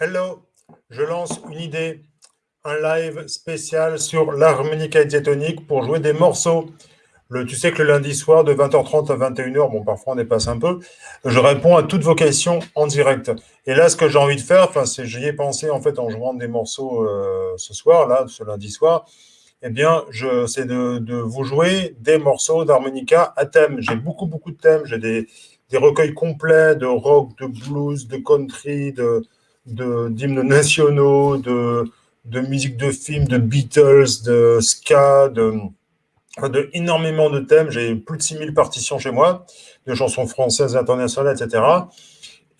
Hello, je lance une idée, un live spécial sur l'harmonica diatonique pour jouer des morceaux. Tu sais que le lundi soir, de 20h30 à 21h, bon, parfois on dépasse un peu, je réponds à toutes vos questions en direct. Et là, ce que j'ai envie de faire, c'est, j'y ai pensé en fait en jouant des morceaux euh, ce soir, là, ce lundi soir, eh bien, c'est de, vous jouer des morceaux d'harmonica à thème. J'ai beaucoup, beaucoup de thèmes. J'ai des recueils complets de rock, de blues, de country, de, d'hymnes nationaux, de, de musique de film, de Beatles, de ska, de, de énormément de thèmes. J'ai plus de 6000 partitions chez moi, de chansons françaises, internationales, etc.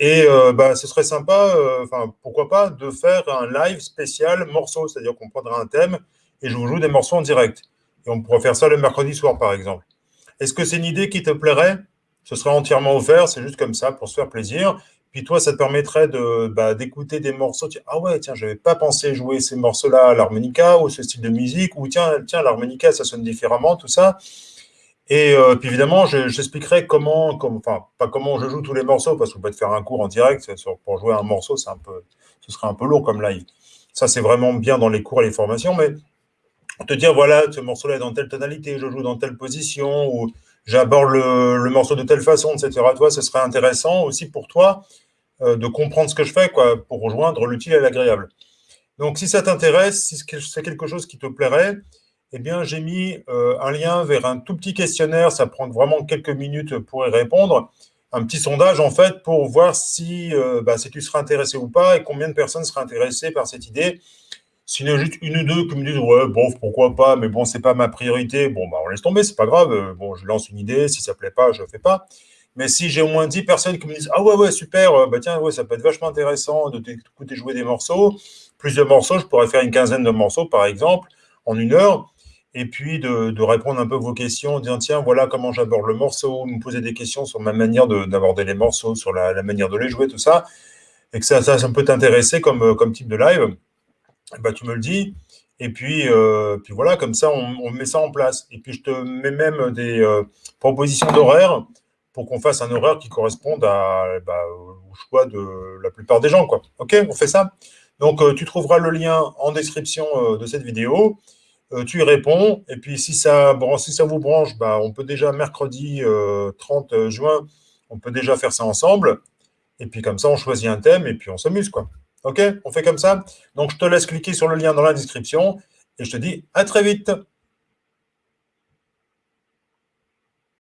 Et euh, bah, ce serait sympa, euh, pourquoi pas, de faire un live spécial morceau, c'est-à-dire qu'on prendra un thème et je vous joue des morceaux en direct. Et on pourrait faire ça le mercredi soir, par exemple. Est-ce que c'est une idée qui te plairait? Ce sera entièrement offert, c'est juste comme ça, pour se faire plaisir. Puis toi, ça te permettrait de bah, d'écouter des morceaux. Ah ouais, tiens, je n'avais pas pensé jouer ces morceaux-là à l'harmonica ou ce style de musique. Ou tiens, tiens l'harmonica, ça sonne différemment, tout ça. Et euh, puis évidemment, j'expliquerai comment, enfin, pas comment je joue tous les morceaux, parce qu'on peut te faire un cours en direct pour jouer un morceau, c'est un peu, ce serait un peu lourd comme live. Ça, c'est vraiment bien dans les cours et les formations, mais te dire, voilà, ce morceau-là est dans telle tonalité, je joue dans telle position, ou j'aborde le, morceau de telle façon, etc. Toi, ce serait intéressant aussi pour toi de comprendre ce que je fais, quoi, pour rejoindre l'utile et l'agréable. Donc, si ça t'intéresse, si c'est quelque chose qui te plairait, eh bien, j'ai mis euh, un lien vers un tout petit questionnaire, ça prend vraiment quelques minutes pour y répondre, un petit sondage, en fait, pour voir si, euh, bah, si tu seras intéressé ou pas et combien de personnes seraient intéressées par cette idée. S'il y en a juste une ou deux qui me disent ouais, bon, pourquoi pas, mais bon, c'est pas ma priorité, bon, bah, on laisse tomber, c'est pas grave. Euh, bon, je lance une idée, si ça plaît pas, je fais pas. Mais si j'ai au moins 10 personnes qui me disent ah ouais, ouais, super, euh, bah tiens, ouais, ça peut être vachement intéressant de t'écouter jouer des morceaux, plus de morceaux, je pourrais faire une quinzaine de morceaux, par exemple, en une heure, et puis de, répondre un peu à vos questions, en disant tiens, voilà comment j'aborde le morceau, me poser des questions sur ma manière d'aborder les morceaux, sur la, manière de les jouer, tout ça, et que ça, ça, peut t'intéresser comme, comme type de live. Bah, tu me le dis. Et puis, euh, puis voilà, comme ça, on, met ça en place. Et puis, je te mets même des euh, propositions d'horaire pour qu'on fasse un horaire qui corresponde à, bah, au choix de la plupart des gens. OK, on fait ça Donc, euh, tu trouveras le lien en description de cette vidéo. tu y réponds. Et puis, si ça, bon, si ça vous branche, bah, on peut déjà, mercredi 30 juin, on peut déjà faire ça ensemble. Et puis, comme ça, on choisit un thème et puis on s'amuse. quoi. OK On fait comme ça Donc, je te laisse cliquer sur le lien dans la description et je te dis à très vite